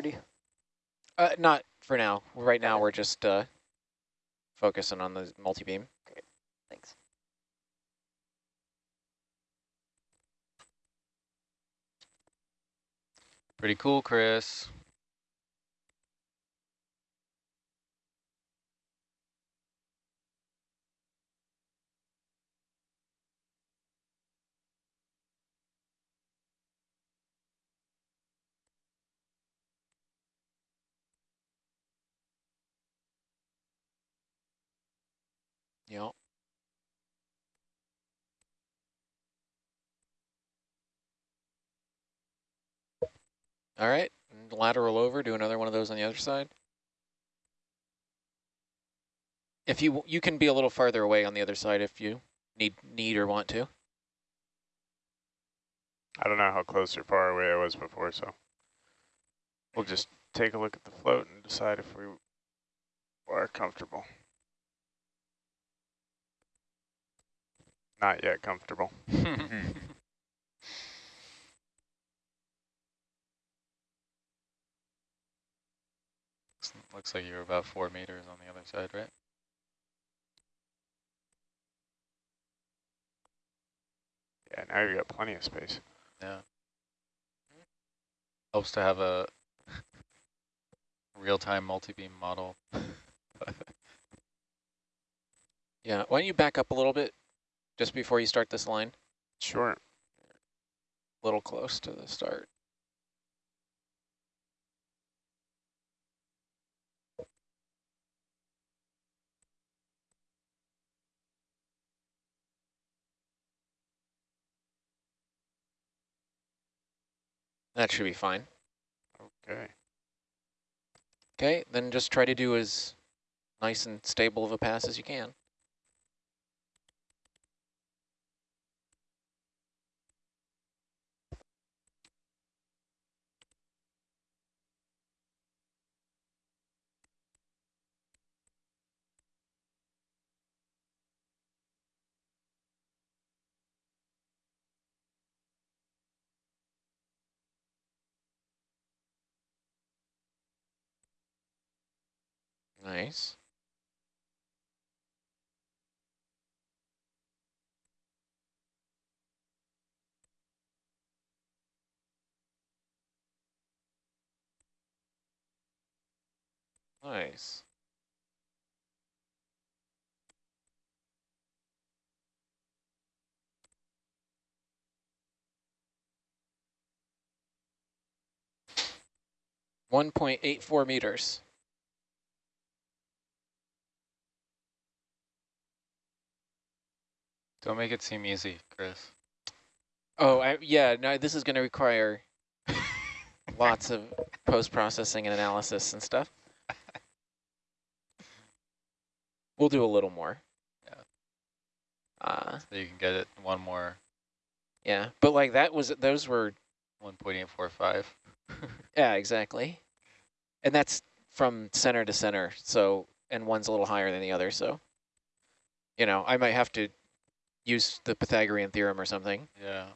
already? Uh, not for now. Right now, we're just uh, focusing on the multi-beam. Thanks. Pretty cool, Chris. Yep. All right, lateral over, do another one of those on the other side. If you you can be a little farther away on the other side if you need need or want to. I don't know how close or far away I was before, so we'll just take a look at the float and decide if we are comfortable. Not yet comfortable. Looks like you're about four meters on the other side, right? Yeah, now you've got plenty of space. Yeah. Helps to have a real-time multi-beam model. Yeah, why don't you back up a little bit just before you start this line? Sure. A little close to the start. That should be fine. Okay. Okay, then just try to do as nice and stable of a pass as you can. Nice. Nice. One point eight four meters. Don't make it seem easy, Chris. Oh, I, yeah, no, this is going to require lots of post-processing and analysis and stuff. We'll do a little more. Yeah. Uh, So you can get it one more yeah, but like that was, those were, 1.845. yeah, exactly. And that's from center to center, so, and one's a little higher than the other, so, you know, I might have to use the Pythagorean theorem or something. Yeah.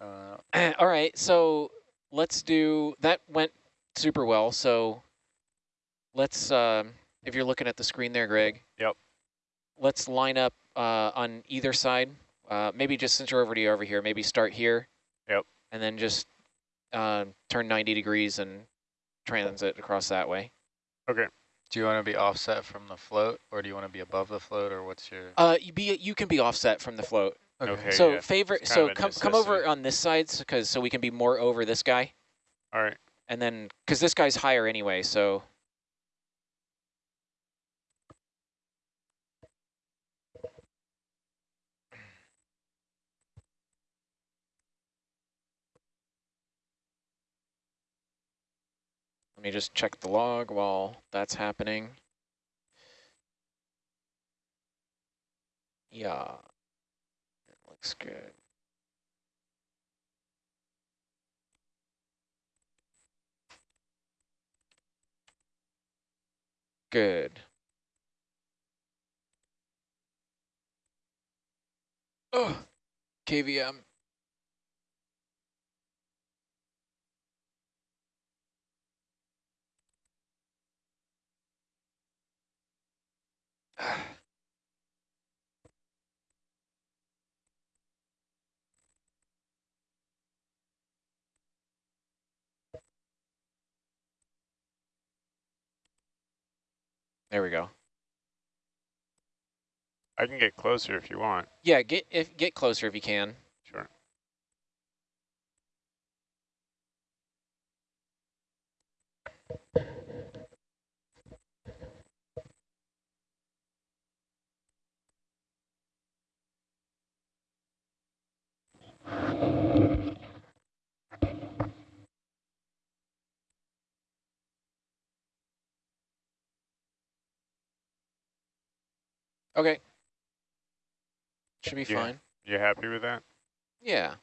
Uh, All right, so let's do, that went super well, so let's, um, if you're looking at the screen there, Greg. Yep. Let's line up uh, on either side. Uh, maybe just since you're already over here, maybe start here. Yep. And then just uh, turn 90 degrees and transit across that way. Okay. do you want to be offset from the float, or do you want to be above the float, or what's your... Uh, you be you can be offset from the float. Okay. so yeah. favorite, so come come over on this side, because so we can be more over this guy, All right. and then because this guy's higher anyway, so Let me just check the log while that's happening. Yeah, it looks good. Good. Oh, KVM. There we go. I can get closer if you want. Yeah, get if get closer if you can. Sure. Okay. Should be Yeah. fine. You happy with that? Yeah,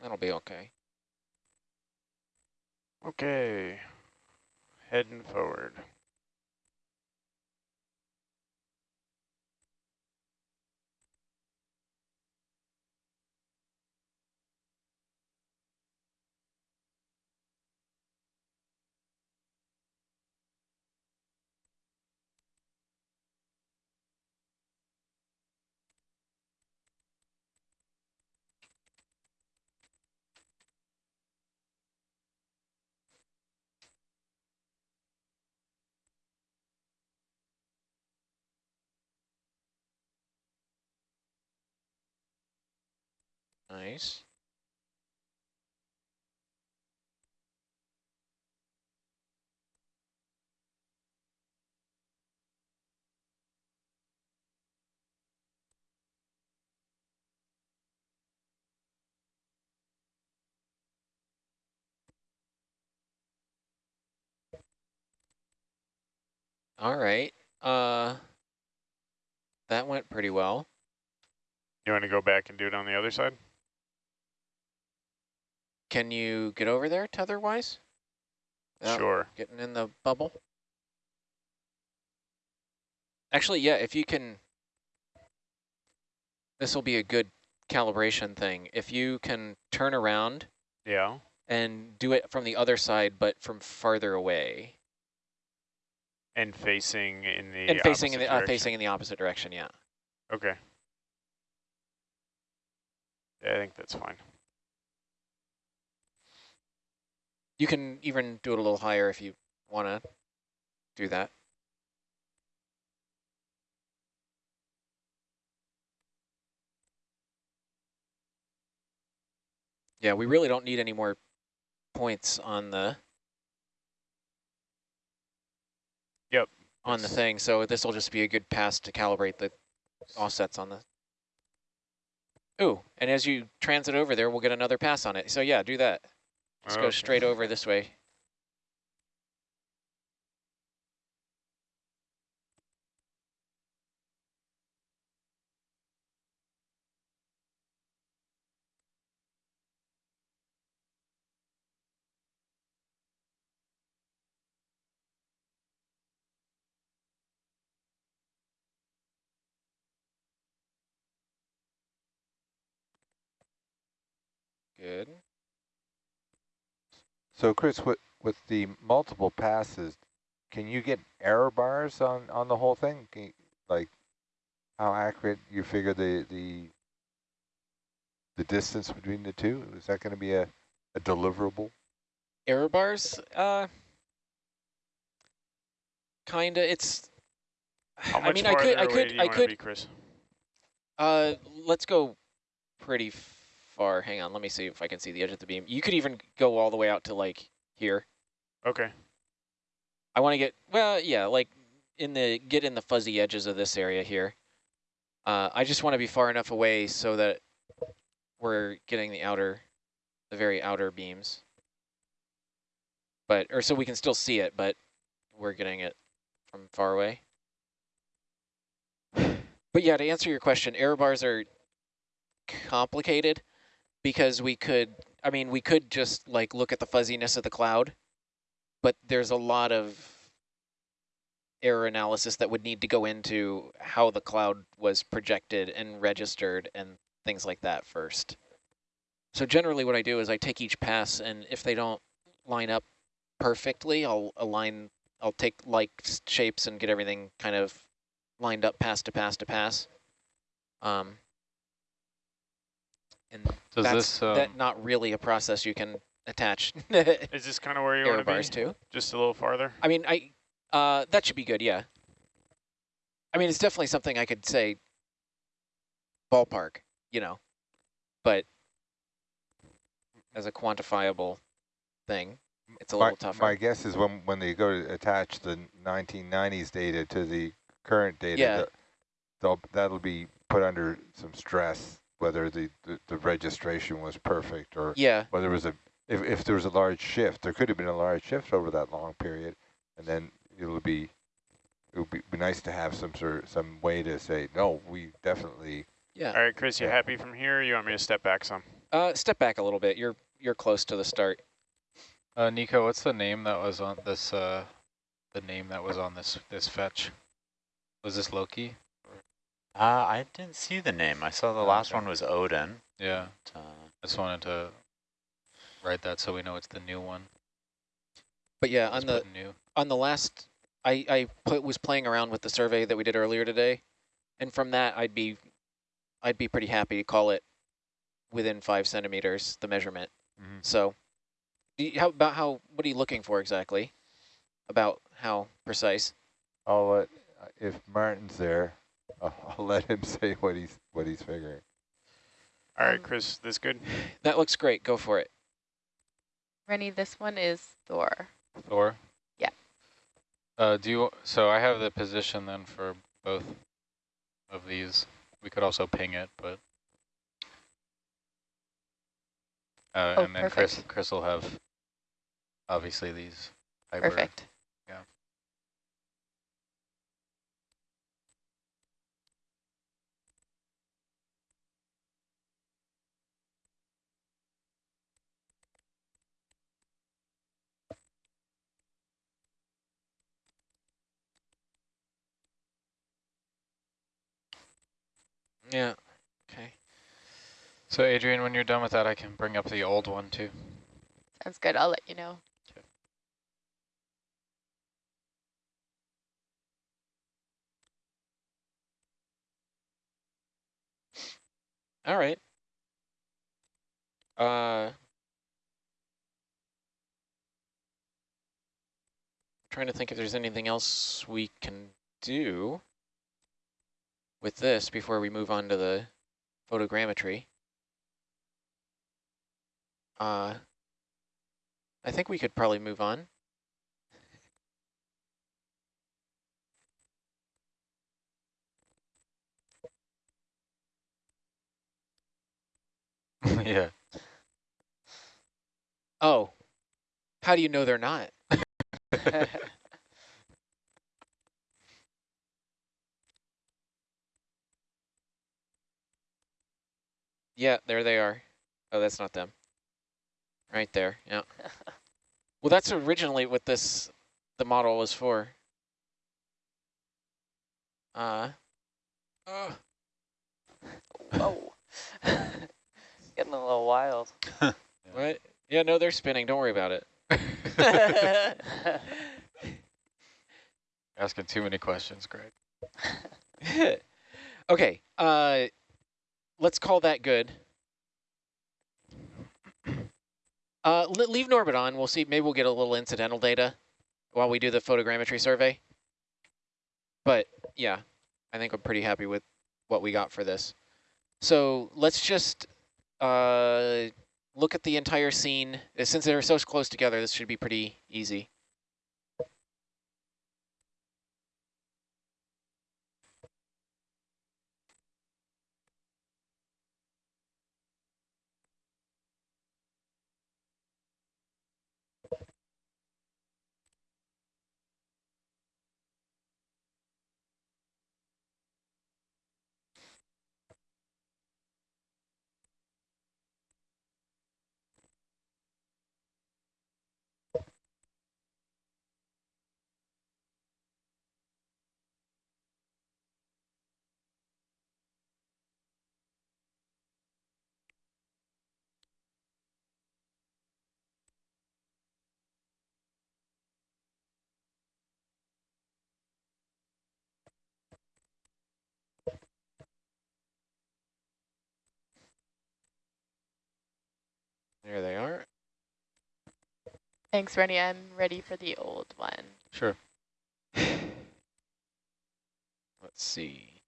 that'll be okay. Okay. Heading forward. Nice. All right. Uh, that went pretty well. You want to go back and do it on the other side? Can you get over there tether-wise? Sure. Getting in the bubble? Actually, yeah, if you can, this will be a good calibration thing. If you can turn around Yeah. and do it from the other side, but from farther away. And facing in the and facing in opposite the, uh, direction. facing in the opposite direction, yeah. Okay. Yeah, I think that's fine. You can even do it a little higher if you want to do that. Yeah, we really don't need any more points on the Yep. on the thing, so this will just be a good pass to calibrate the offsets on the. Ooh, and as you transit over there, we'll get another pass on it. So yeah, do that. Let's go oh. straight over this way. Good. So Chris, with, with the multiple passes, can you get error bars on, on the whole thing? Can you, like how accurate you figure the, the, the distance between the two? Is that going to be a, a deliverable? Error bars, uh, kinda. It's. How I much mean, I could, I could, I could. be, Chris? Uh, let's go pretty far. Hang on, let me see if I can see the edge of the beam. You could even go all the way out to like here. Okay. I want to get well, yeah, like in the get in the fuzzy edges of this area here. Uh, I just want to be far enough away so that we're getting the outer, the very outer beams. But or so we can still see it, but we're getting it from far away. But yeah, to answer your question, error bars are complicated because we could, I mean, we could just like look at the fuzziness of the cloud, but there's a lot of error analysis that would need to go into how the cloud was projected and registered and things like that first. So generally what I do is I take each pass and if they don't line up perfectly, I'll align, I'll take like shapes and get everything kind of lined up pass to pass to pass. Um, and Does that's this, um, that not really a process you can attach Is this kind of where you error want to be? bars to. Just a little farther? I mean, I uh, that should be good, yeah. I mean, it's definitely something I could say ballpark, you know, but as a quantifiable thing, it's a my, little tougher. my guess is when, when they go to attach the 1990s data to the current data, Yeah. that- they'll, that'll be put under some stress, whether the, the, the registration was perfect or yeah, whether it was a, if, if there was a large shift, there could have been a large shift over that long period, and then it'll be, it would be, be nice to have some sort of, some way to say, no, we definitely, yeah. All right, Chris, you Yeah. happy from here you want me to step back some? Uh, step back a little bit. You're you're close to the start. Uh, Nico, what's the name that was on this, uh, the name that was on this, this fetch? Was this Loki? Uh, I didn't see the name. I saw the last Okay. one was Odin. Yeah, Uh, I just wanted to write that so we know it's the new one. But yeah, Let's on the new. on the last, I I put was playing around with the survey that we did earlier today, and from that I'd be, I'd be pretty happy to call it within five centimeters the measurement. Mhm. So, do you- how about how? What are you looking for exactly? About how precise? I'll let, if Martin's there, I'll, I'll let him say what he's, what he's figuring. All right, Chris, this good? That looks great. Go for it. Rennie, this one is Thor. Thor? Yeah. Uh, do you, so I have the position then for both of these. We could also ping it, but. Uh, Oh, and then Chris, perfect. Chris will have obviously these. hyper- Perfect. Yeah. Yeah. Okay. So Adrian, when you're done with that, I can bring up the old one too. Sounds good. I'll let you know. All right. Uh, trying to think if there's anything else we can do with this before we move on to the photogrammetry. Uh, I think we could probably move on. yeah. Oh, how do you know they're not? Yeah, there they are. Oh, that's not them. Right there, yeah. well, that's originally what this, the model was for. Uh, uh, Whoa. Getting a little wild. what? Yeah, no, they're spinning. Don't worry about it. Asking too many questions, Greg. okay, uh, let's call that good. Uh, leave Norbit on. We'll see. Maybe we'll get a little incidental data while we do the photogrammetry survey. But yeah, I think I'm pretty happy with what we got for this. So let's just uh, look at the entire scene. Since they're so close together, this should be pretty easy. There they are. Thanks, Rennie. I'm ready for the old one. Sure. Let's see.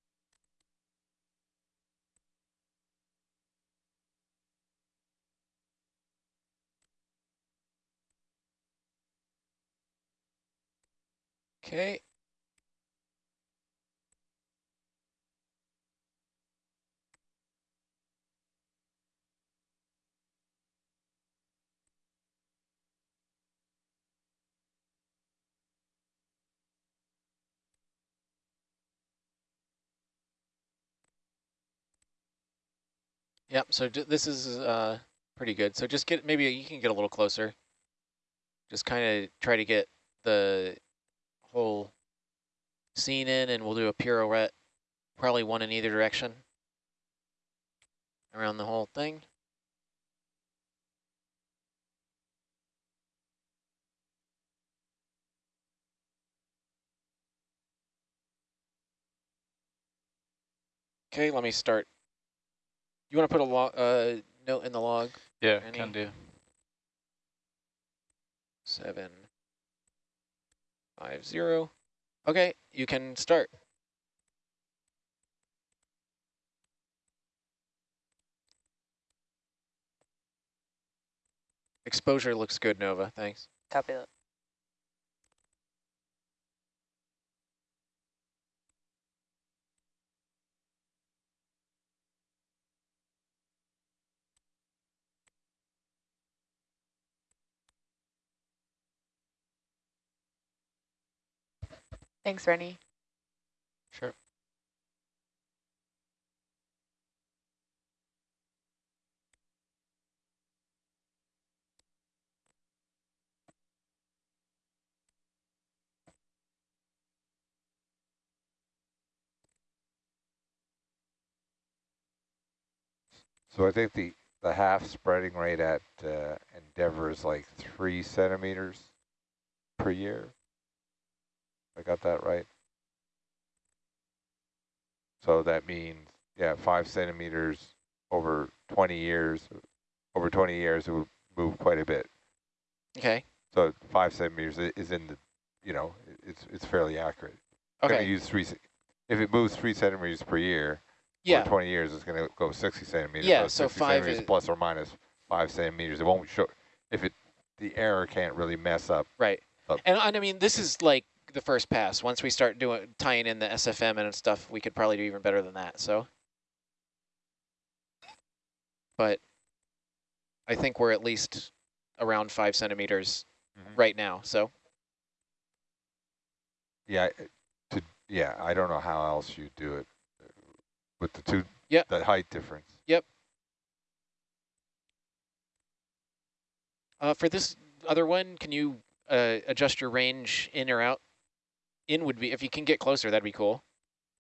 Okay. Yep, so this is uh, pretty good. So just get, maybe you can get a little closer. Just kind of try to get the whole scene in and we'll do a pirouette, probably one in either direction around the whole thing. Okay, let me start. You want to put a log, uh, note in the log? Yeah, Any- can do. Seven, five, zero. Okay, you can start. Exposure looks good, Nova. Thanks. Copy that. Thanks, Rennie. Sure. So I think the, the half spreading rate at uh, Endeavour is like three centimeters per year. I got that right? So that means, yeah, five centimeters over 20 years. Over 20 years, it would move quite a bit. Okay. So five centimeters is in the, you know, it's it's fairly accurate. Okay. use three. If it moves three centimeters per year, Yeah. over 20 years, it's going to go 60 centimeters. Yeah, so 60 five centimeters plus or minus five centimeters. It won't show if it the error can't really mess up. Right. Up. And, and I mean, this is like the first pass. Once we start doing tying in the SFM and stuff, we could probably do even better than that. So, but I think we're at least around five centimeters Mhm. right now. So, Yeah, I- to yeah, I don't know how else you do it uh, with the two Yeah. the height difference. uh, for this other one, can you uh, adjust your range in or out? In would be if you can get closer, that'd be cool.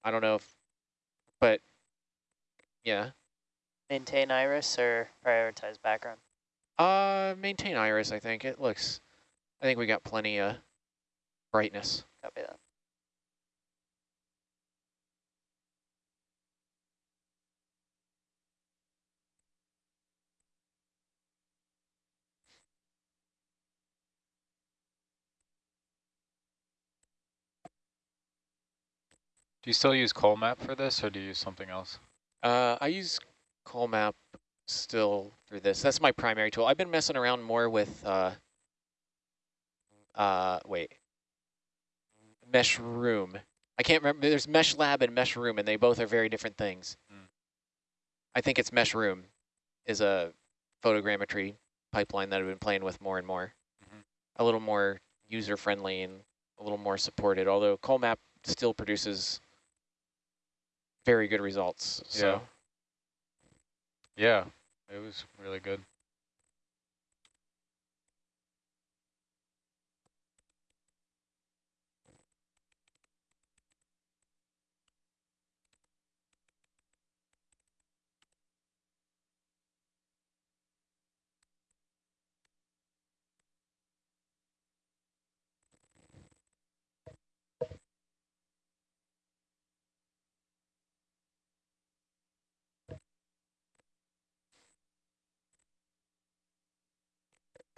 I don't know if, but yeah. Maintain iris or prioritize background? Uh, maintain iris. I think it looks. I think we got plenty of brightness. Copy that. Do you still use Colmap for this, or do you use something else? Uh, I use Colmap still for this. That's my primary tool. I've been messing around more with, uh, uh, wait, Meshroom. I can't remember. There's MeshLab and Meshroom, and they both are very different things. Hmm. I think it's Meshroom is a photogrammetry pipeline that I've been playing with more and more. Mhm. A little more user-friendly and a little more supported, although Colmap still produces very good results. So. Yeah, it was really good.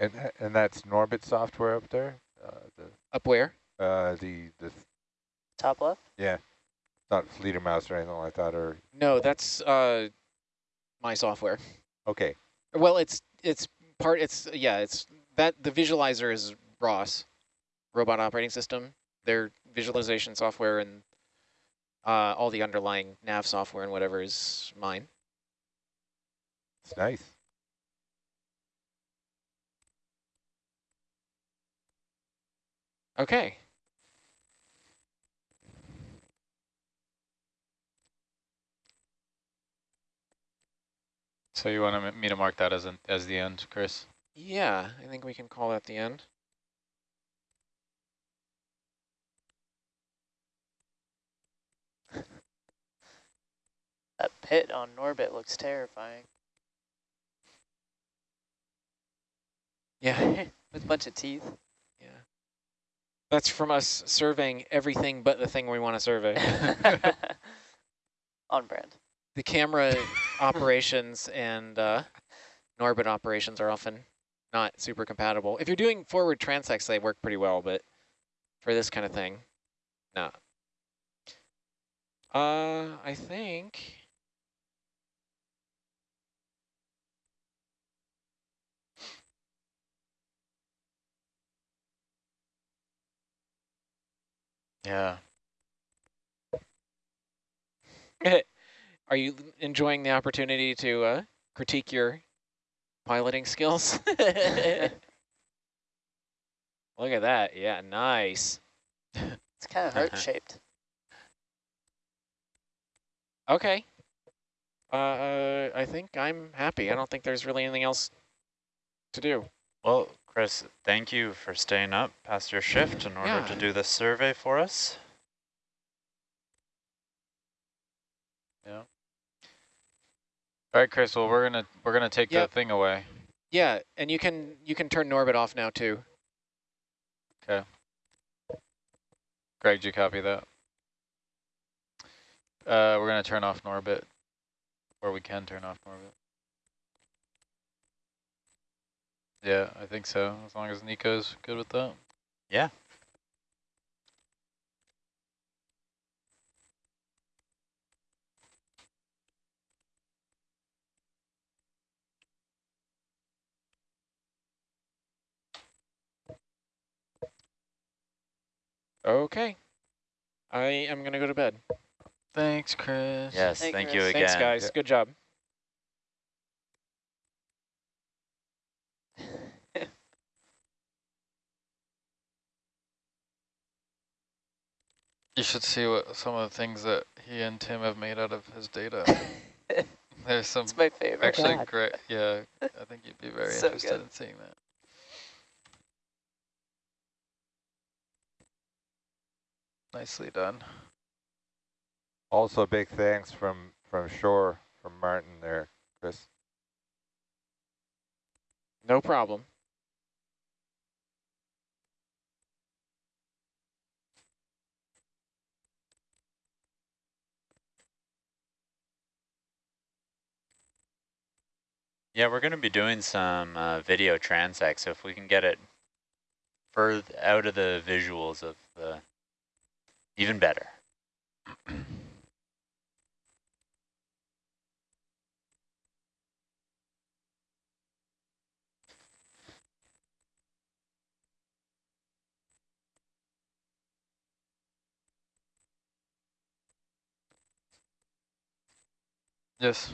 And and that's Norbit software up there. Uh, the Up where? uh, the the Top left? yeah, not Fledermaus or anything like that. Or No, that's uh, my software. okay, Well, it's it's part. It's yeah. It's that the visualizer is ROS, Robot Operating System. Their visualization software and uh, all the underlying nav software and whatever is mine. it's nice. Okay. So you want me to mark that as an, as the end, Chris? Yeah, I think we can call that the end. That pit on Norbit looks terrifying. Yeah. With a bunch of teeth. Yeah. That's from us surveying everything but the thing we want to survey. on brand. the camera operations and uh, Norbit operations are often not super compatible. If you're doing forward transects, they work pretty well, but for this kind of thing, no. Uh, I think. Yeah. Are you enjoying the opportunity to uh, critique your piloting skills? Look at that. Yeah, nice. It's kind of heart shaped. Okay. Uh, uh, I think I'm happy. I don't think there's really anything else to do. Well, Chris, thank you for staying up past your shift in order Yeah. to do this survey for us. Yeah. All right, Chris. Well, we're gonna we're gonna take Yep. the thing away. Yeah, and you can you can turn Norbit off now too. Okay. Greg, did you copy that? Uh, we're gonna turn off Norbit, or we can turn off Norbit. Yeah, I think so. As long as Nico's good with that. Yeah. Okay. I am gonna go to bed. Thanks, Chris. Yes, Hey, thank you again. Thanks, guys. Good job. You should see what some of the things that he and Tim have made out of his data. There's some It's my favorite. actually God. great. Yeah, I think you'd be very So interested good. in seeing that. Nicely done. Also, big thanks from from shore from Martin there, Chris. No problem. Yeah, we're going to be doing some uh, video transect, so if we can get it further out of the visuals of the, even better. Yes.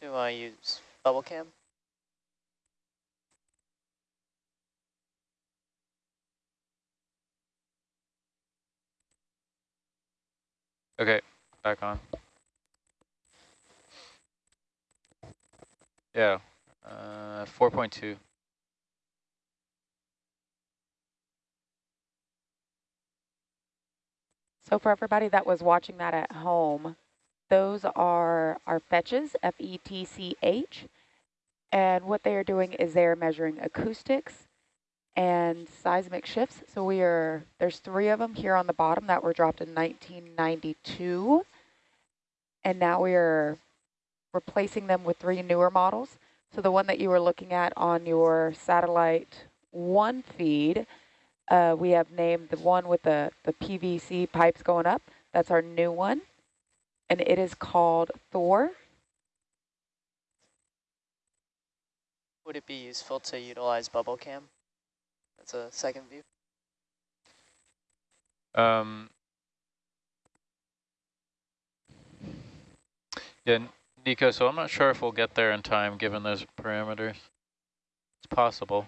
Do I use bubble cam? Okay, back on. Yeah, uh, 4.2. So for everybody that was watching that at home, those are our fetches, F-E-T-C-H. And what they are doing is they are measuring acoustics and seismic shifts. So we are, there's three of them here on the bottom that were dropped in 1992. And now we are replacing them with three newer models. So the one that you were looking at on your satellite one feed, uh, we have named the one with the, the PVC pipes going up. That's our new one. And it is called Thor. Would it be useful to utilize bubble cam? That's a second view. Um, yeah, Nico, so I'm not sure if we'll get there in time given those parameters. It's possible.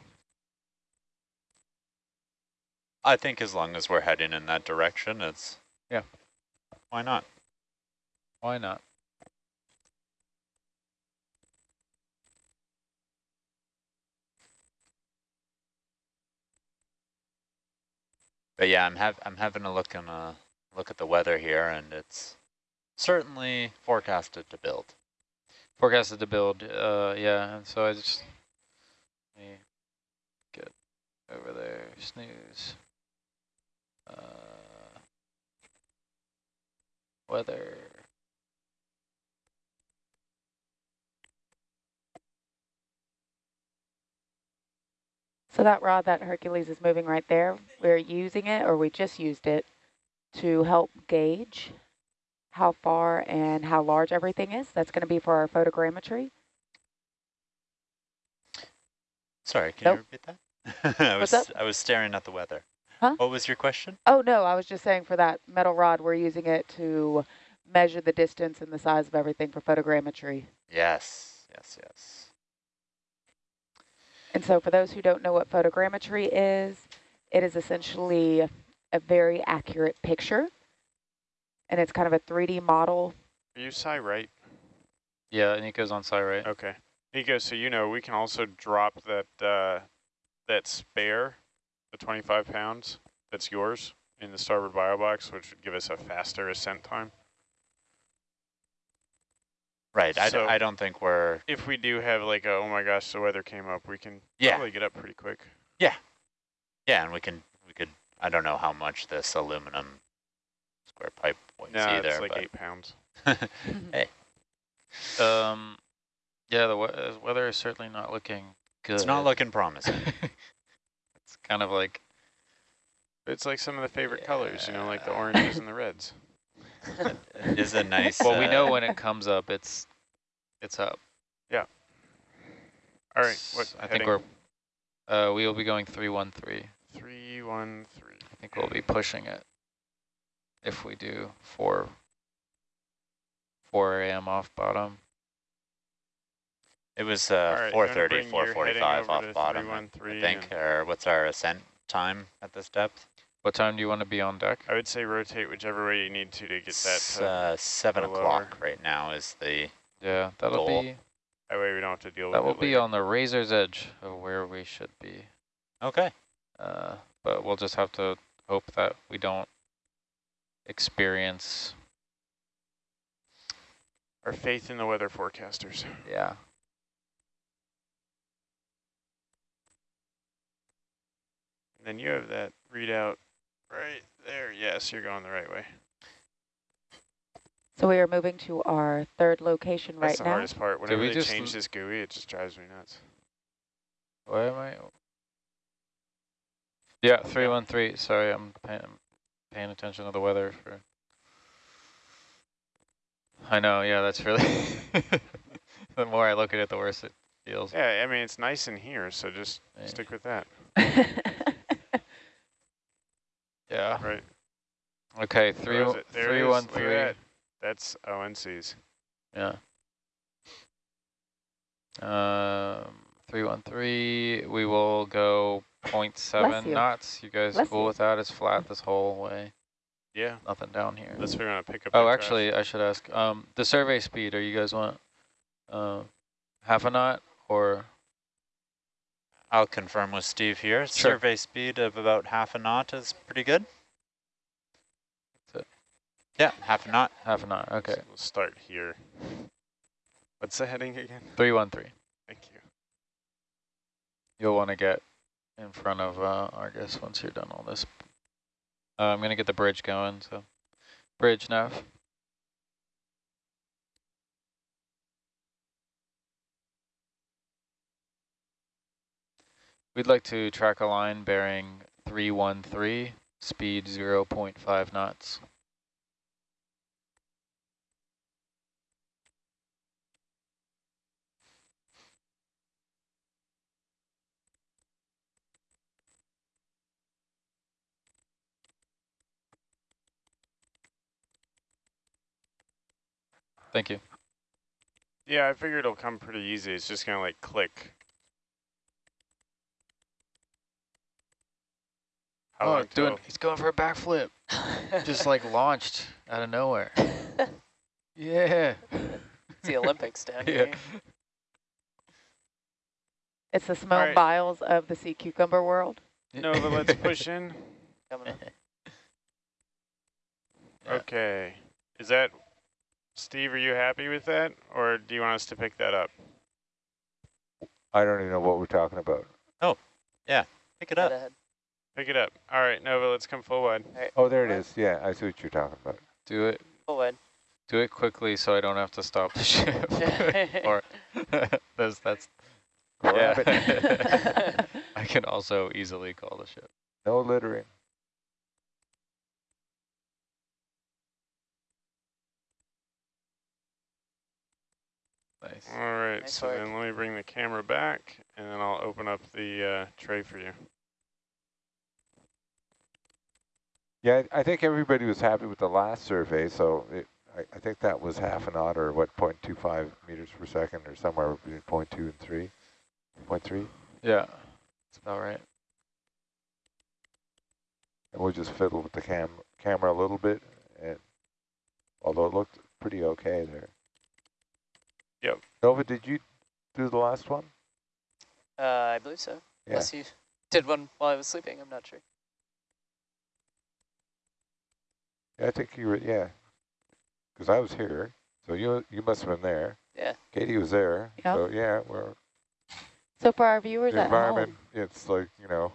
I think as long as we're heading in that direction, it's Yeah. Why not? Why not? But yeah, I'm have I'm having a look and a look at the weather here, and it's certainly forecasted to build. Forecasted to build, uh, yeah, and so I just let me get over there, snooze. Uh, weather. So that rod that Hercules is moving right there, we're using it, or we just used it, to help gauge how far and how large everything is. That's going to be for our photogrammetry. Sorry, can Nope. you repeat that? I was What's I was staring at the weather. Huh? What was your question? Oh, no, I was just saying for that metal rod, we're using it to measure the distance and the size of everything for photogrammetry. Yes, yes, yes. And so for those who don't know what photogrammetry is, it is essentially a very accurate picture. And it's kind of a 3D model. Are you Psy right? Yeah, Nico's on site, right? Okay. Nico, so you know we can also drop that uh, that spare, the 25 pounds that's yours in the starboard bio box, which would give us a faster ascent time. Right. I, d So- I don't think we're. If we do have like a, oh my gosh, the weather came up, we can Yeah. probably get up pretty quick. Yeah, Yeah, and we can we could. I don't know how much this aluminum square pipe weighs No, either. it's like but eight pounds. hey, Um, yeah, the we uh, weather is certainly not looking good. it's not looking promising. it's kind of like It's like some of the favorite colors, you know, like the oranges and the reds. It is a nice. well, we uh, know when it comes up, it's it's up. Yeah. All right, what I think we're uh, we will be going three one three. three one three. I think we'll be pushing it if we do four four a.m. off bottom. It was uh, right, 4:30, bring your heading 4:45 off bottom. I 313 think. Or what's our ascent time at this depth? What time do you want to be on deck? I would say rotate whichever way you need to to get that. To, uh, seven o'clock right now is the. Yeah, that'll Goal. be that way we don't have to deal that with will it be later. on the razor's edge of where we should be. Okay. Uh, but we'll just have to hope that we don't experience. Our faith in the weather forecasters. Yeah. And then you have that readout right there. Yes, you're going the right way. So we are moving to our third location That's right the hardest part. Whenever we they just change this GUI, it just drives me nuts. Why am I? Yeah, three one three. Sorry, I'm paying, paying attention to the weather for. I know. Yeah, that's really. the more I look at it, the worse it feels. Yeah, I mean, it's nice in here, so just Yeah. stick with that, Yeah. right? Okay, Where three it? There three is. one Look at three. that. That's ONCs. Yeah. Um, 313, we will go 0.7 you. knots. You guys Bless cool you. with that? It's flat this whole way. Yeah, Nothing down here. unless we're gonna pick up. Oh, that actually, I should ask. Um, the survey speed, are you guys want uh, half a knot or? I'll confirm with Steve here. Sure. Survey speed of about half a knot is pretty good. That's it. Yeah, half a knot. Half a knot, okay. We'll start here. What's the heading again? 313. Thank you. You'll want to get in front of uh, Argus once you're done all this. Uh, I'm going to get the bridge going, so bridge nav. We'd like to track a line bearing 313, speed 0.5 knots. Thank you. Yeah, I figured it'll come pretty easy. It's just gonna like click. Oh, long doing, he's going for a backflip. Just like launched out of nowhere. Yeah. It's the Olympics down Yeah. here. It's the Simone right. Biles of the sea cucumber world. No, but let's push in. Coming up. Yeah. Okay. Is that Steve? Are you happy with that, or do you want us to pick that up? I don't even know what we're talking about. Oh, yeah. Pick it Head up. Ahead. Pick it up. All right, Nova. Let's come full wide. Oh, there it is. Yeah, I see what you're talking about. Do it. Full wide. Do it quickly so I don't have to stop the ship. or that's that's yeah. I can also easily call the ship. No littering. Nice. All right. Nice so work. then let me bring the camera back, and then I'll open up the uh, tray for you. Yeah, I I think everybody was happy with the last survey, so it, I, I think that was half a knot or what, 0.25 meters per second or somewhere between 0.2 and 3. 0.3. Yeah, that's about right. And we'll just fiddle with the cam camera a little bit, and although it looked pretty okay there. Yep. Nova, did you do the last one? Uh, I believe so. Yeah. Unless you did one while I was sleeping, I'm not sure. Yeah, I think you were, yeah. Because I was here, so you you must have been there. Yeah. Katie was there, Yeah. so yeah, we're, So for our viewers the at environment, home, it's like, you know,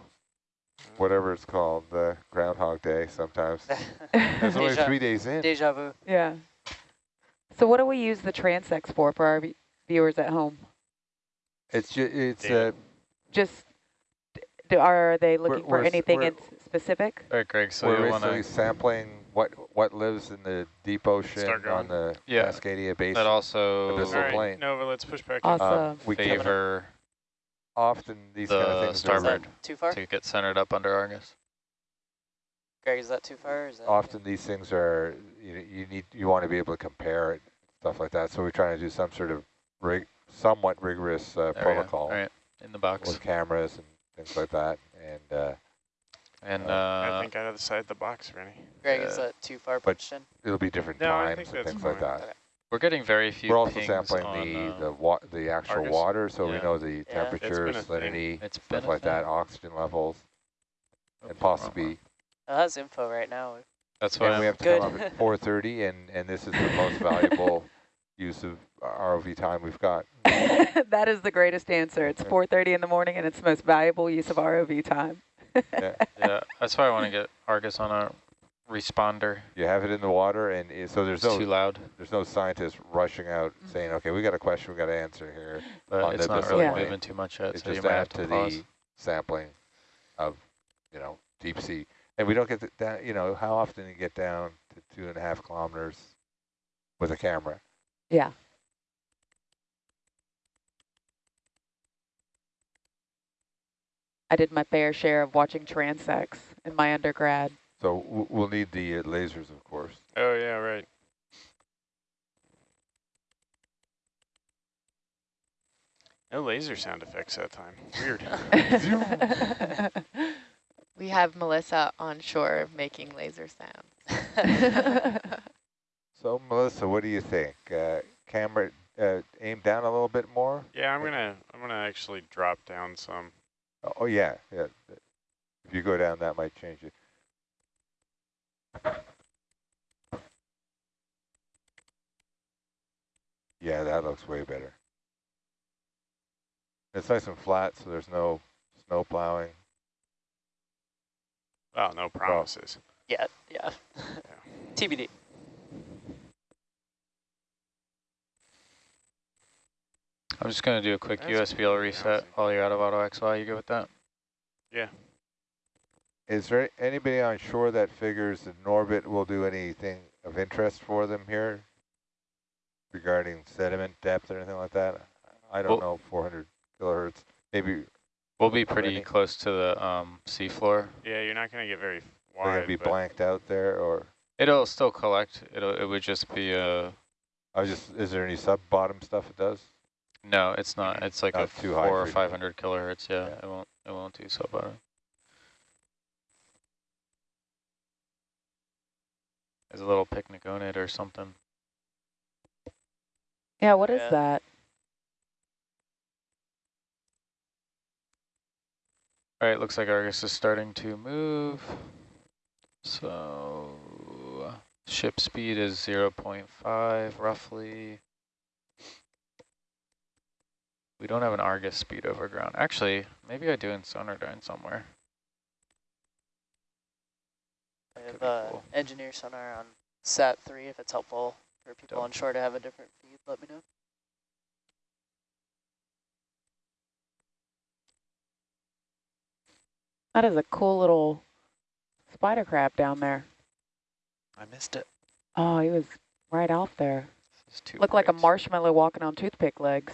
whatever it's called, the Groundhog Day sometimes. It's only Deja- three days in. Deja vu. yeah. So what do we use the transects for for our viewers at home? It's ju it's Data. uh, Just d- do, are they We're- looking for we're anything we're- in specific? All right, Greg. So we're you want to sampling what what lives in the deep ocean on the Yeah. Cascadia Basin. that also Abyssal All right, plain. Nova. Let's push back. Awesome. Um, we can favor often these kind of things Is starboard. too far? to get centered up under Argus. Greg, is that too far? Is that often these things are you know, you need you want to be able to compare it stuff like that so we're trying to do some sort of rig somewhat rigorous uh, There we go. protocol All right, in the box. with cameras and things like that and uh, And uh, I think out of the side of the box, Rennie. Greg, is that too far pushed in? it'll be different No, times and that's things like that Okay. we're getting very few we're also sampling on, the uh, the wa- the actual Argus? water so we know the Yeah. Temperature been salinity It's stuff a like that oxygen levels Oh, and possibly one. Oh, that's info right now. That's why we have to Good. come up at 4:30 and and this is the most valuable use of ROV time we've got that is the greatest answer. It's 4.30 in the morning and it's the most valuable use of ROV time. yeah, that's why I want to get Argus on a responder. you have it in the water and i- so there's It's no too loud, there's no scientist rushing out mm. saying, okay, we got a question we got to answer here. but On it's the not Abyssal really plain. moving too much yet, It's so you just might have to to pause. the sampling of, you know, deep sea. And we don't get that, down, you know, how often you get down to two and a half kilometers with a camera? Yeah. I did my fair share of watching transects in my undergrad. So we'll need the uh, lasers, of course. Oh yeah, right. No laser sound effects that time. Weird. We have Melissa on shore making laser sounds. So Melissa, what do you think? Uh, camera uh, aim down a little bit more? yeah, I'm gonna I'm gonna actually drop down some. Oh, oh yeah, yeah. If you go down, that might change it. Yeah, that looks way better. It's nice and flat, so there's no snow plowing. Oh, no promises. Yeah, yeah. TBD. I'm just going to do a quick That's USBL reset lousy. while you're out of auto XY. You good with that? Yeah. Is there anybody on shore that figures that Norbit will do anything of interest for them here regarding sediment depth or anything like that? I don't Well- know, 400 kilohertz. Maybe We'll be pretty Ready. close to the um, seafloor. Yeah, you're not gonna get very they're going to be blanked out there, or It'll still collect. It'll it would just be a I was just is there any sub bottom stuff it does? No. It's not. It's like a Not too four or five hundred kilohertz. Yeah, Yeah. it won't. It won't do so bottom. There's a little picnic on it or something. yeah, what is Yeah. that? All right, looks like Argus is starting to move. So ship speed is 0.5 roughly. We don't have an Argus speed over ground. Actually, maybe I do in Sonardyne somewhere. I have be uh, cool. engineer sonar on sat three if it's helpful for people Dope. on shore to have a different feed. Let me know. That is a cool little spider crab down there. I missed it. Oh, he was right off there. This is too Looked like a marshmallow walking on toothpick legs.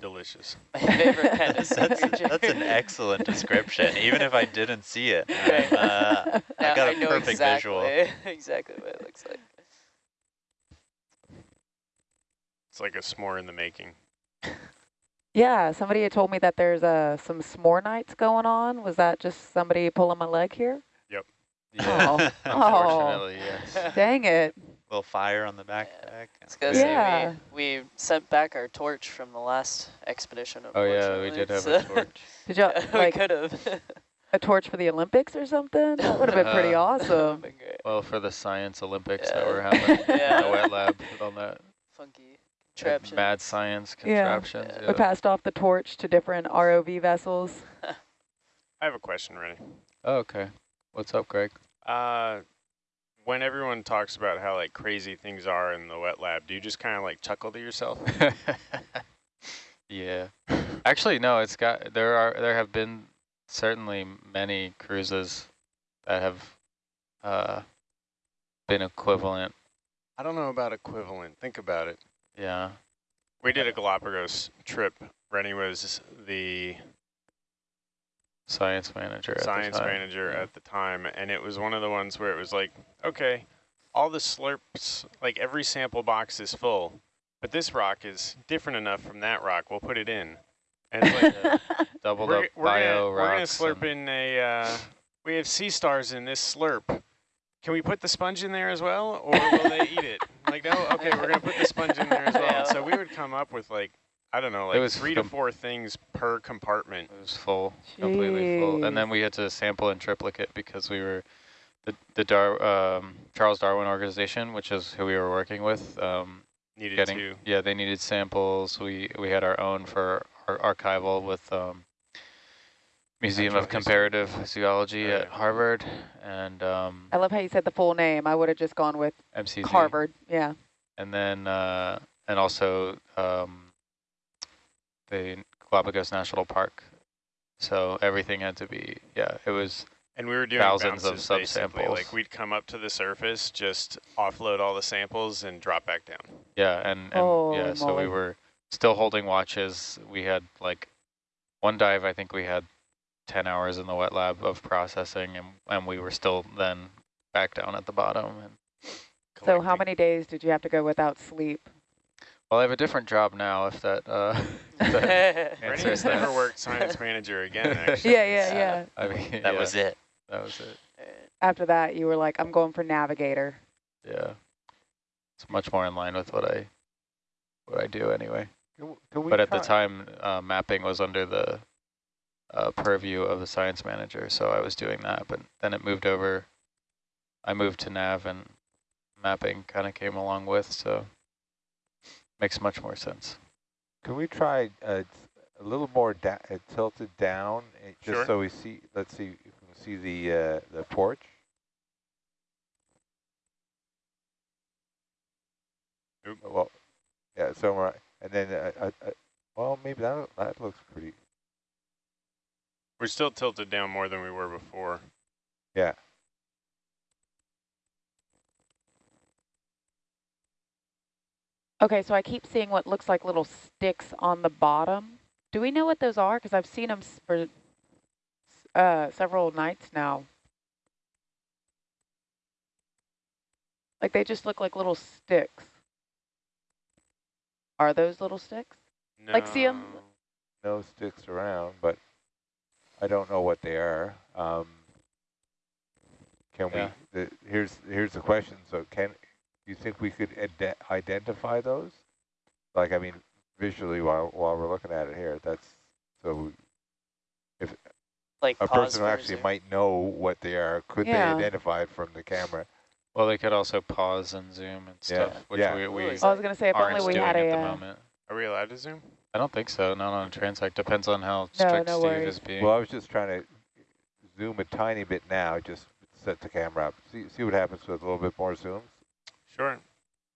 Delicious. My favorite kind of that's, that's, an excellent description, even if I didn't see it. Right. Uh, I got a know perfect exactly, visual. exactly what it looks like. It's like a s'more in the making. Yeah, somebody had told me that there's uh, some s'more nights going on. Was that just somebody pulling my leg here? Yeah. Oh. Unfortunately, yes. Dang it. Little fire on the Yeah. backpack. It's gonna say Yeah. we, we sent back our torch from the last expedition. Oh yeah, we did have unfortunately, a torch. Did you we like could have. a torch for the Olympics or something? That would have been pretty Uh, awesome. Well, for the science Olympics that Yeah. were happening Yeah. in the wet lab with all that Funky like, contraption. mad science Yeah. contraptions. Yeah. Yeah. We passed off the torch to different ROV vessels. I have a question, ready? Oh, okay. What's up, Greg? Uh, when everyone talks about how like crazy things are in the wet lab, do you just kind of like chuckle to yourself? yeah. Actually, no. It's got there are there have been certainly many cruises that have uh, been equivalent. I don't know about equivalent. Think about it. Yeah. We did a Galapagos trip. Rennie was the Science manager. at the science time. manager Yeah. at the time, and it was one of the ones where it was like, okay, all the slurps, like every sample box is full, but this rock is different enough from that rock. We'll put it in. And it's like, Yeah. Doubled we're, up we're bio gonna, we're gonna slurp in a. Uh, we have sea stars in this slurp. Can we put the sponge in there as well, or will they eat it? Like, no, okay, we're gonna put the sponge in there as well. And so we would come up with like, I don't know, It was three to four things per compartment. It was full, completely full, and then we had to sample in triplicate because we were the the Dar um, Charles Darwin organization, which is who we were working with. Um, Needed getting to. yeah, they needed samples. We we had our own for our archival with um, Museum of Natural History. Comparative Zoology Oh, at. Harvard and um, I love how you said the full name. I would have just gone with MCZ. Harvard. Yeah. and then uh, and also um, the Galapagos National Park. So everything had to be yeah. It was And we were doing Thousands of bounces, basically. subsamples. Like we'd come up to the surface, just offload all the samples and drop back down. yeah, and, and Holy yeah. So we were still holding watches. We had like one dive. I think we had ten hours in the wet lab of processing, and and we were still then back down at the bottom. And So how many days did you have to go without sleep? Well, I have a different job now. If that uh, if that answers that. never worked science manager again, actually. Yeah, yeah, yeah. I mean, That yeah, was it. That was it. After that, you were like, I'm going for navigator. Yeah, it's much more in line with what I what I do anyway. Can, can we But at the time, uh, mapping was under the uh, purview of the science manager, so I was doing that. But then it moved over. I moved to nav, and mapping kind of came along with, so makes much more sense. Can we try uh, a little more da uh, tilted down, uh, just Sure. so we see? Let's see if we can see the uh, the porch. Oop. Well, yeah. So we're and then uh, uh, uh, well, maybe that that looks pretty. We're still tilted down more than we were before. Yeah. Okay, so I keep seeing what looks like little sticks on the bottom. Do we know what those are? Because I've seen them for uh, several nights now. Like they just look like little sticks. Are those little sticks? Like, see them? No sticks around, but I don't know what they are. Um, can Yeah. we? The, here's here's the question. So can you think we could ide identify those? Like I mean, visually while while we're looking at it here. That's so if like a person actually zoom. might know what they are. Could Yeah. they identify it from the camera? Well, they could also pause and zoom and Yeah, stuff, which yeah. we, we Ooh, I was gonna say if only we doing had at a. the uh, moment. Are we allowed to zoom? I don't think so. Not on a transect. Depends on how No, strict no Steve worries. is being. Well, I was just trying to zoom a tiny bit now. Just set the camera up. See see what happens with a little bit more zoom. Sure.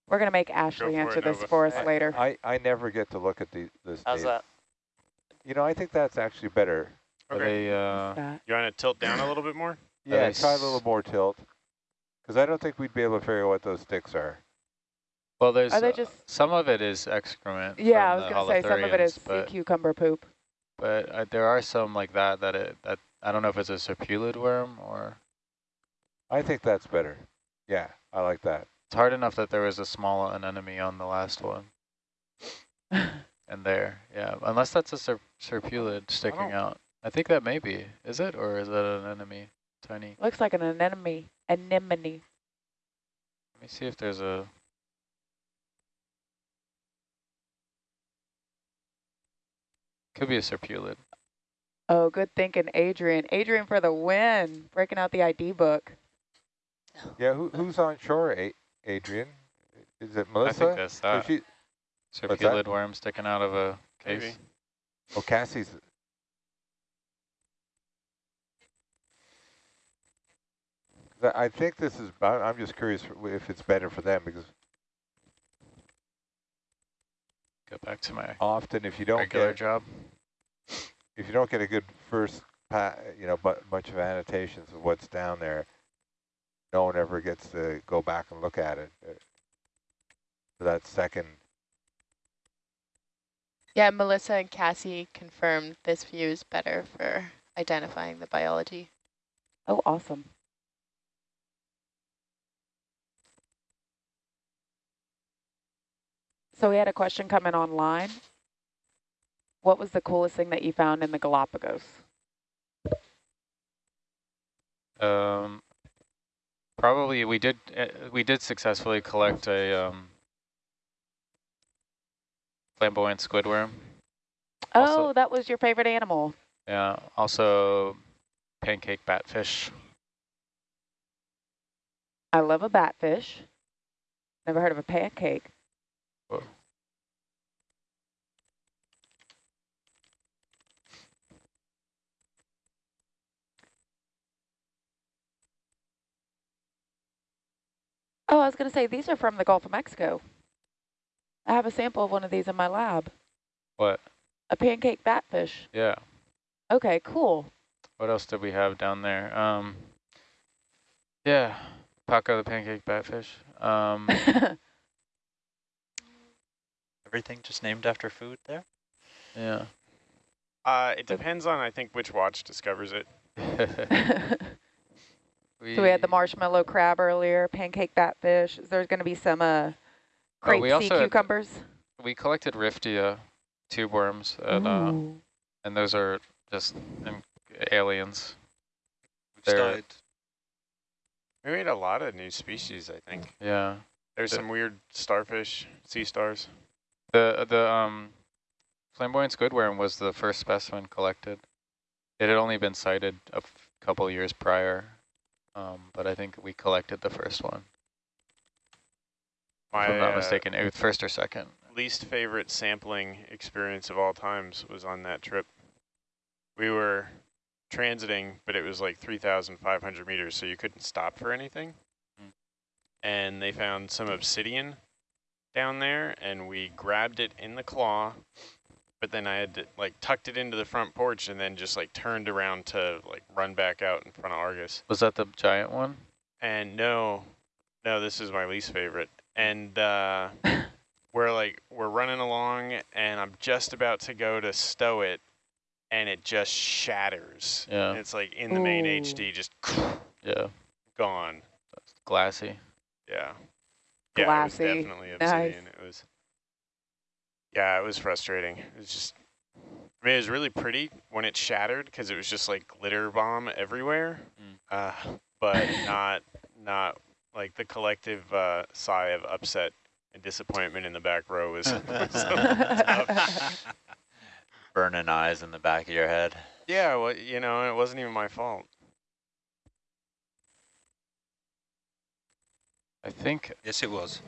We're gonna make Ashley for answer it, this Nova. for us I- later. I I never get to look at the this. How's data. that? You know, I think that's actually better. Okay. they, uh, You want to tilt down a little bit more? Yeah, they try a little more tilt. Because I don't think we'd be able to figure out what those sticks are. well, there's Are they uh, just- some of it is excrement. Yeah, I was gonna say some of it is sea cucumber poop. but uh, there are some like that that it that I don't know if it's a serpulid worm or I think that's better. Yeah, I like that. It's hard enough that there was a small anemone on the last one and there. Yeah, unless that's a serp serpulid sticking don't- out. I think that may be. Is it or is that an anemone? Tiny. Looks like an anemone. Anemone. Let me see if there's a. Could be a serpulid. Oh, good thinking, Adrian. Adrian for the win, breaking out the ID book. Yeah, who, who's on shore, A Adrian? Is it Melissa? I Melissa? think that's Is that. she, that? Serpulid worm sticking out of a case. Maybe. oh, Cassie's. I think this is, I- I'm just curious if it's better for them because Go back to my often if you don't regular get, job. if you don't get a good first, pa you know, bu bunch of annotations of what's down there, no one ever gets to go back and look at it. uh, For that second, Yeah, Melissa and Cassie confirmed this view is better for identifying the biology. Oh, awesome. So we had a question coming online. What was the coolest thing that you found in the Galapagos? Um, probably we did uh, we did successfully collect a um, flamboyant squidworm. Oh, Also- that was your favorite animal. Yeah. Also, pancake batfish. I love a batfish. Never heard of a pancake. Oh, I was going to say, these are from the Gulf of Mexico. I have a sample of one of these in my lab. What? A pancake batfish. Yeah. Okay, cool. What else did we have down there? Um, yeah, Paco the pancake batfish. Um, Everything just named after food there? yeah. Uh, it depends on, I think, which watch discovers it. so we had the marshmallow crab earlier, pancake batfish. There's going to be some uh, Oh, crepe we sea also had- cucumbers. we collected Riftia tube worms, and, uh, and those are just um, aliens. We've They're- started. We made a lot of new species, I think. Yeah. There's The- some weird starfish, sea stars. The the um, flamboyant squidworm was the first specimen collected. It had only been sighted a couple years prior, um, but I think we collected the first one. My if I'm not uh, mistaken, it was first or second. least favorite sampling experience of all times was on that trip. We were transiting, but it was like 3,500 meters, so you couldn't stop for anything. Mm. And they found some obsidian down there, and we grabbed it in the claw, but then I had to, like tucked it into the front porch and then just like turned around to like run back out in front of Argus. Was that the giant one? And no, no, this is my least favorite. And uh, we're like, we're running along, and I'm just about to go to stow it, and it just shatters. Yeah. And it's like in the main Ooh. HD, just Yeah, gone. glassy. Yeah. Glassy. Yeah, it was definitely Nice. It was. Yeah, it was frustrating. It was just. I mean, it was really pretty when it shattered because it was just like glitter bomb everywhere. Mm. Uh, but not not like the collective uh, sigh of upset and disappointment in the back row was. was tough. Burning eyes in the back of your head. yeah, well, you know, it wasn't even my fault. I think Yes, it was.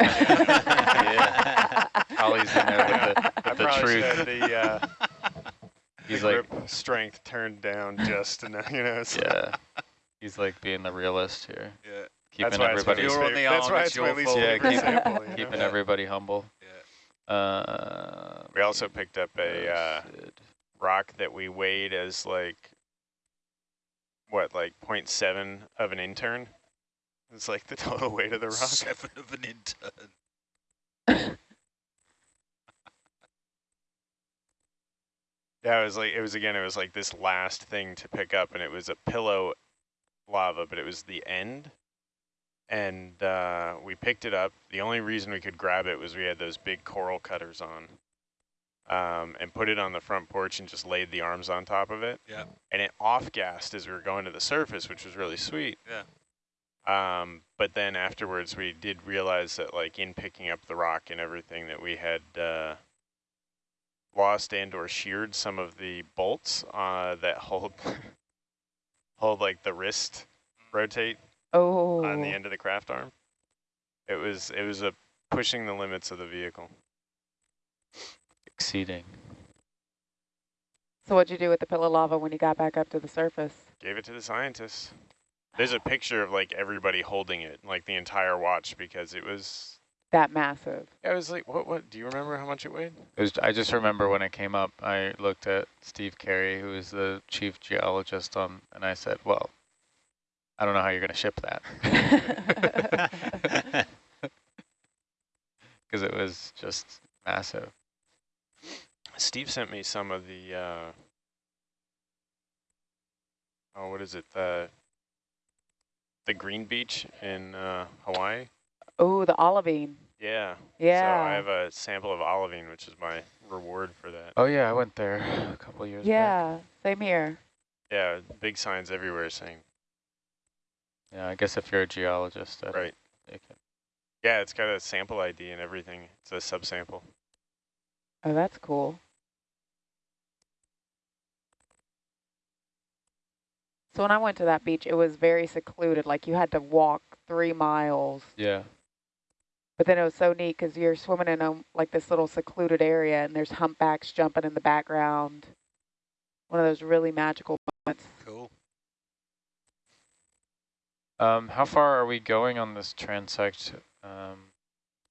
Yeah. Ollie's in there with the, I with the truth. have the, uh, He's the like, grip strength turned down just enough, you know. so- yeah. He's like being the realist here, Yeah. keeping why it's my everybody, You're on the favorite- That's why it's it's my least. Yeah, keep- sample. You know? keeping Yeah. everybody humble. Yeah. Uh, We also picked up a uh, rock that we weighed as like, what, like 0.7 of an intern? It's like the total weight of the rock. Seven of an intern. Yeah, it was like, it was again, it was like this last thing to pick up and it was a pillow lava, but it was the end. And uh, we picked it up. The only reason we could grab it was we had those big coral cutters on. Um, and put it on the front porch and just laid the arms on top of it. Yeah. And it off-gassed as we were going to the surface, which was really sweet. Yeah. Um, but then afterwards, we did realize that, like, in picking up the rock and everything, that we had uh, lost and or sheared some of the bolts uh, that hold hold like the wrist rotate Oh. on the end of the Kraft arm. It was it was a pushing the limits of the vehicle. exceeding. So what'd you do with the pillow lava when you got back up to the surface? Gave it to the scientists. There's a picture of like everybody holding it, like the entire watch, because it was. That massive. I was like, what? What? Do you remember how much it weighed? It was, I just remember when it came up, I looked at Steve Carey, who is the chief geologist on, and I said, well, I don't know how you're going to ship that. Because it was just massive. Steve sent me some of the. Uh, oh, what is it? The the green beach in uh, Hawaii. oh, the olivine. Yeah. Yeah. So I have a sample of olivine, which is my reward for that. Oh yeah, I went there a couple of years back. yeah, same here. Yeah, big signs everywhere saying. Yeah, I guess if you're a geologist, that Right. you can- Yeah, it's got a sample ID and everything. It's a subsample. Oh, that's cool. So when I went to that beach, it was very secluded. Like you had to walk three miles. yeah. But then it was so neat because you're swimming in a, like this little secluded area and there's humpbacks jumping in the background. One of those really magical moments. Cool. Um, how far are we going on this transect? Um,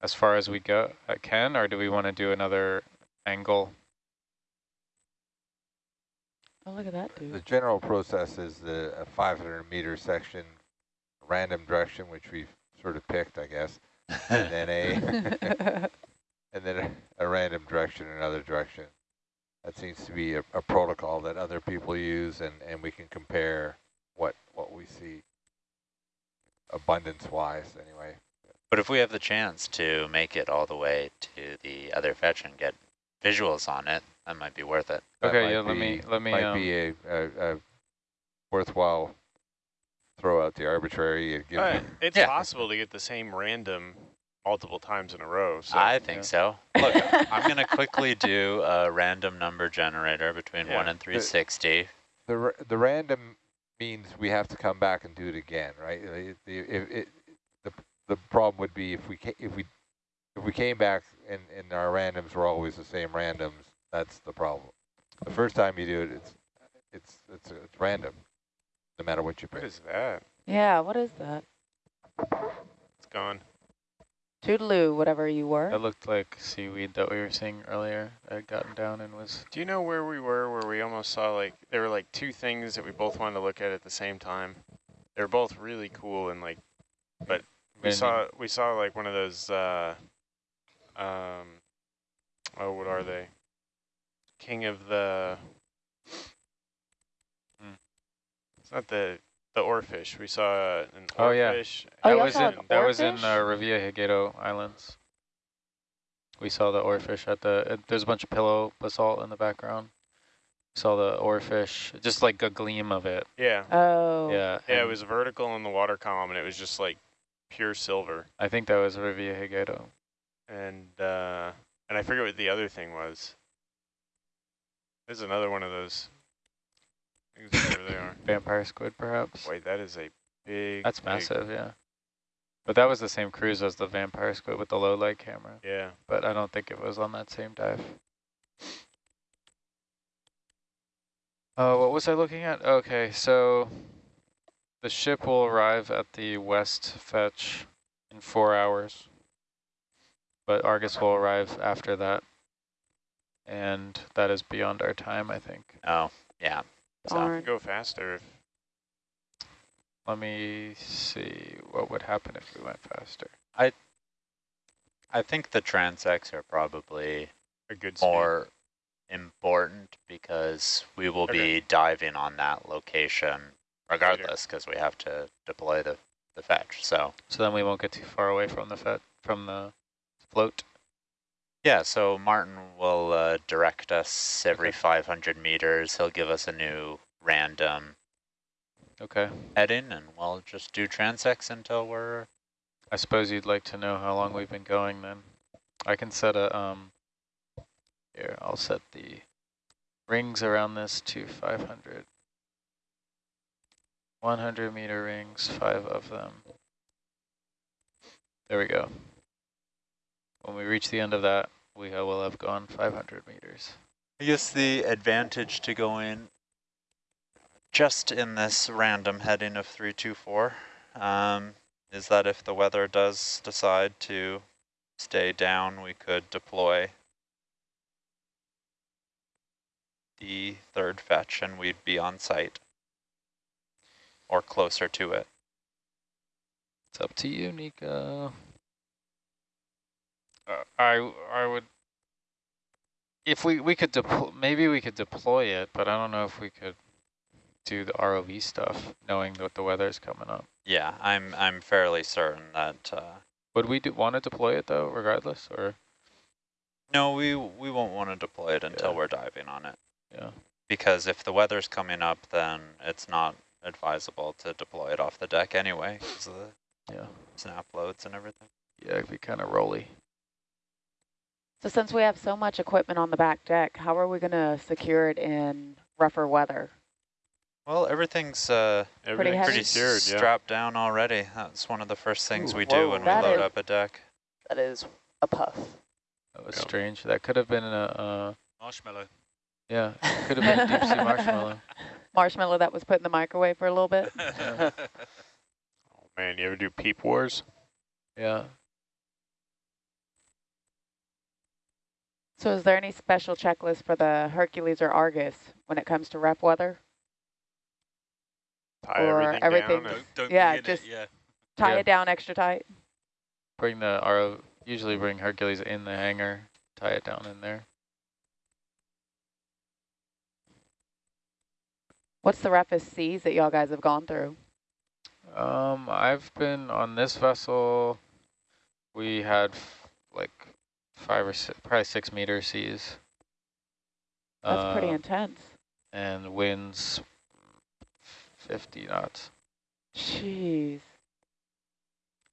as far as we go uh, can, or do we want to do another angle? Oh, look at that dude. The general process is the a 500 meter section, random direction, which we've sort of picked, I guess, and then a and then a, a random direction, another direction. That seems to be a, a protocol that other people use, and, and we can compare what what we see abundance wise, anyway. But if we have the chance to make it all the way to the other fetch and get visuals on it, that might be worth it. Okay, yeah, let me be- let me Might um, be a, a, a worthwhile throw out the arbitrary and give Uh, it's Yeah. possible to get the same random multiple times in a row. So I think Yeah. so. Look, I'm going to quickly do a random number generator between 1 and 360. the ra- the random means we have to come back and do it again, right? It, the, if it, the the problem would be if we if we if we came back and and our randoms were always the same randoms, that's the problem. The first time you do it, it's it's it's it's random, no matter what you what pick. is that? Yeah, what is that? It's gone. Toodaloo, whatever you were. That looked like seaweed that we were seeing earlier. that had gotten down and was. Do you know where we were where we almost saw like there were like two things that we both wanted to look at at the same time? They were both really cool and like but we saw we saw like one of those uh um oh what are they? King of the Hmm. It's not the the oarfish. We saw an Oh, yeah. oarfish. Oh, that was in an that was in oarfish? uh, Revillagigedo Islands. We saw the oarfish at the. Uh, there's a bunch of pillow basalt in the background. Saw the oarfish, just like a gleam of it. Yeah. Oh. Yeah. Yeah, it was vertical in the water column and it was just like pure silver. I think that was Revillagigedo. and uh, and I forget what the other thing was. There's another one of those. Whatever they are. Vampire squid, perhaps. Wait, that is a big. That's big- massive, yeah. But that was the same cruise as the vampire squid with the low light camera. Yeah. But I don't think it was on that same dive. Uh, what was I looking at? Okay, so the ship will arrive at the west fetch in four hours. But Argus will arrive after that. And that is beyond our time, I think. Oh, yeah. So, Darn. Go faster. Let me see what would happen if we went faster. I think the transects are probably a good speed. more important because we will Okay. be diving on that location regardless because we have to deploy the, the fetch. So So then we won't get too far away from the fet from the float. Yeah, so Martin will uh, direct us every Okay. 500 meters. He'll give us a new random Okay. heading and we'll just do transects until we're I suppose you'd like to know how long we've been going then. I can set a, um, here, I'll set the rings around this to 500. 100 meter rings, five of them. There we go. When we reach the end of that, we will have gone 500 meters. I guess the advantage to go in just in this random heading of 324 um, is that if the weather does decide to stay down, we could deploy the third fetch and we'd be on site or closer to it. It's up to you, Nico. Uh, I I would if we we could deploy maybe we could deploy it, but I don't know if we could do the ROV stuff knowing that the weather is coming up. Yeah, I'm I'm fairly certain that uh, Would we do, want to deploy it though, regardless, or no, we we won't want to deploy it until Yeah. we're diving on it. yeah? Because if the weather's coming up, then it's not advisable to deploy it off the deck anyway, because of the Yeah, snap loads and everything. yeah, it'd be kind of rolly. So since we have so much equipment on the back deck, how are we going to secure it in rougher weather? Well, everything's uh, Everything's heavy? pretty secured, yeah. strapped down already. That's one of the first things Ooh, we do whoa. when we load is- up a deck. That is a puff. That was Yeah. strange. That could have been a uh, Marshmallow. yeah, it could have been a deep sea marshmallow. Marshmallow that was put in the microwave for a little bit? Oh, man, you ever do peep wars? Yeah. So is there any special checklist for the Hercules or Argus when it comes to rep weather? Tie Or everything, everything down. just- don't, don't Yeah, be in just- it, yeah. Tie Yeah. it down extra tight? Bring the RO. Usually bring Hercules in the hangar. Tie it down in there. What's the roughest seas that y'all guys have gone through? Um, I've been on this vessel We had f- like five or six, probably six meter seas. That's pretty Um, intense. And winds 50 knots. Jeez.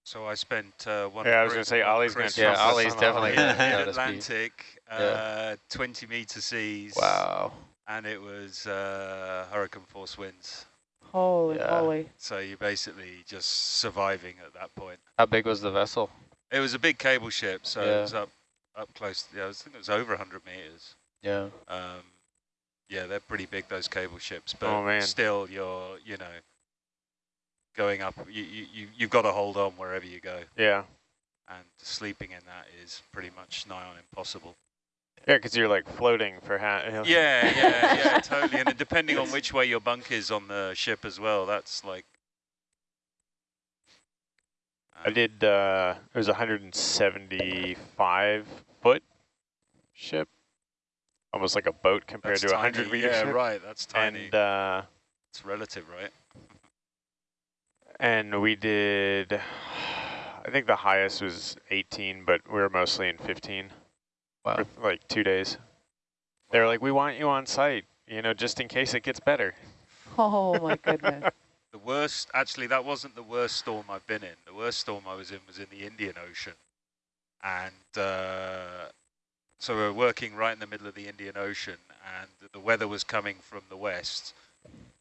So I spent uh, one. Yeah, I was gonna say, one Ollie's gonna Christmas Yeah, trump Ollie's definitely Ollie. gonna in go. Atlantic, uh, 20 meter seas. Wow. And it was uh, hurricane force winds. Holy Yeah. moly. So you're basically just surviving at that point. How big was the vessel? It was a big cable ship, so Yeah. it was up up close. Yeah, I was- think it was over 100 meters. Yeah. Um, yeah, they're pretty big those cable ships, but Oh, still, you're you know going up. You you you- you've got to hold on wherever you go, Yeah. and sleeping in that is pretty much nigh on impossible. Yeah, because you're like floating for half. Yeah, yeah, yeah, totally. And depending on which way your bunk is on the ship as well, that's like. I did, uh, it was a 175 foot ship. Almost like a boat compared That's to a 100 tiny. meter Yeah, ship. right. That's tiny. And, uh, it's relative, right? and we did, I think the highest was 18, but we were mostly in 15 Wow. for like two days. They were like, we want you on site, you know, just in case it gets better. Oh my goodness. The worst, actually, that wasn't the worst storm I've been in. The worst storm I was in was in the Indian Ocean. And uh, so we were working right in the middle of the Indian Ocean, and the weather was coming from the west.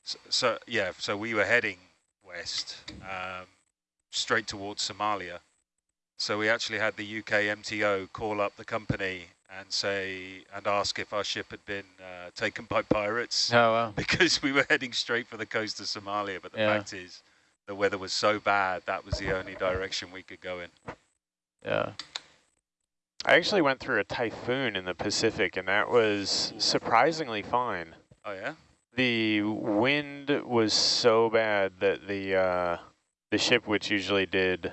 So, so yeah, so we were heading west, um, straight towards Somalia. So we actually had the UK MTO call up the company and say, and ask if our ship had been uh, taken by pirates Oh, wow. because we were heading straight for the coast of Somalia. But the Yeah. fact is, the weather was so bad that was the only direction we could go in. Yeah. I actually went through a typhoon in the Pacific, and that was surprisingly fine. Oh yeah, The wind was so bad that the uh, the ship, which usually did,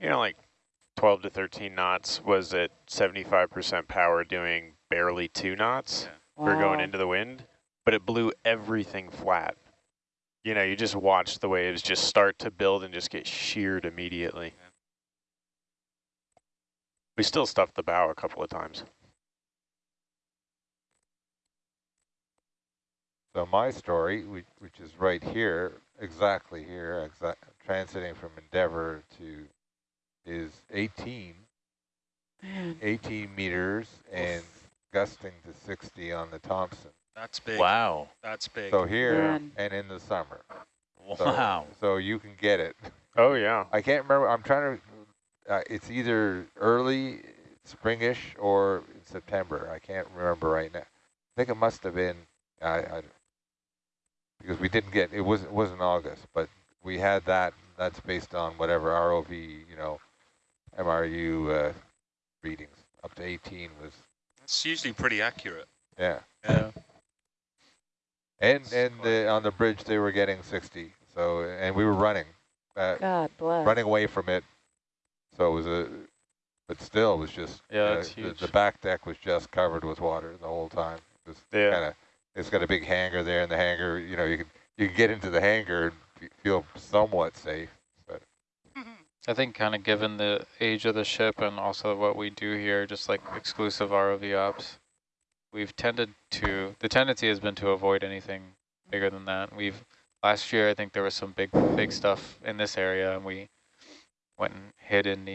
you know, like 12 to 13 knots, was at 75% power, doing barely two knots Yeah. for going into the wind, but it blew everything flat. You know, you just watch the waves just start to build and just get sheared immediately. Yeah. We still stuffed the bow a couple of times. So my story, which, which is right here, exactly here, exa transiting from Endeavour to, is 18, Man. 18 meters and gusting to 60 on the Thompson. that's big. Wow. That's big. So here Man. and in the summer. So, Wow. So you can get it. Oh, yeah. I can't remember. I'm trying to. Uh, it's either early springish or in September. I can't remember right now. I think it must have been. I, I because we didn't get it wasn't it wasn't August, but we had that. That's based on whatever ROV you know, MRU uh, readings up to 18 was It's usually pretty accurate. yeah. Yeah. And and the, on the bridge they were getting 60. So and we were running. Uh, God bless. running away from it. So it was a, but still it was just, Yeah, uh, that's the, huge. the back deck was just covered with water the whole time. It yeah. Kinda, it's got a big hangar there and the hangar, you know, you can, you can get into the hangar and feel somewhat safe. I think kind of given the age of the ship and also what we do here, just like exclusive ROV ops, we've tended to, the tendency has been to avoid anything bigger than that. We've, last year, I think there was some big, big stuff in this area and we went and hid in the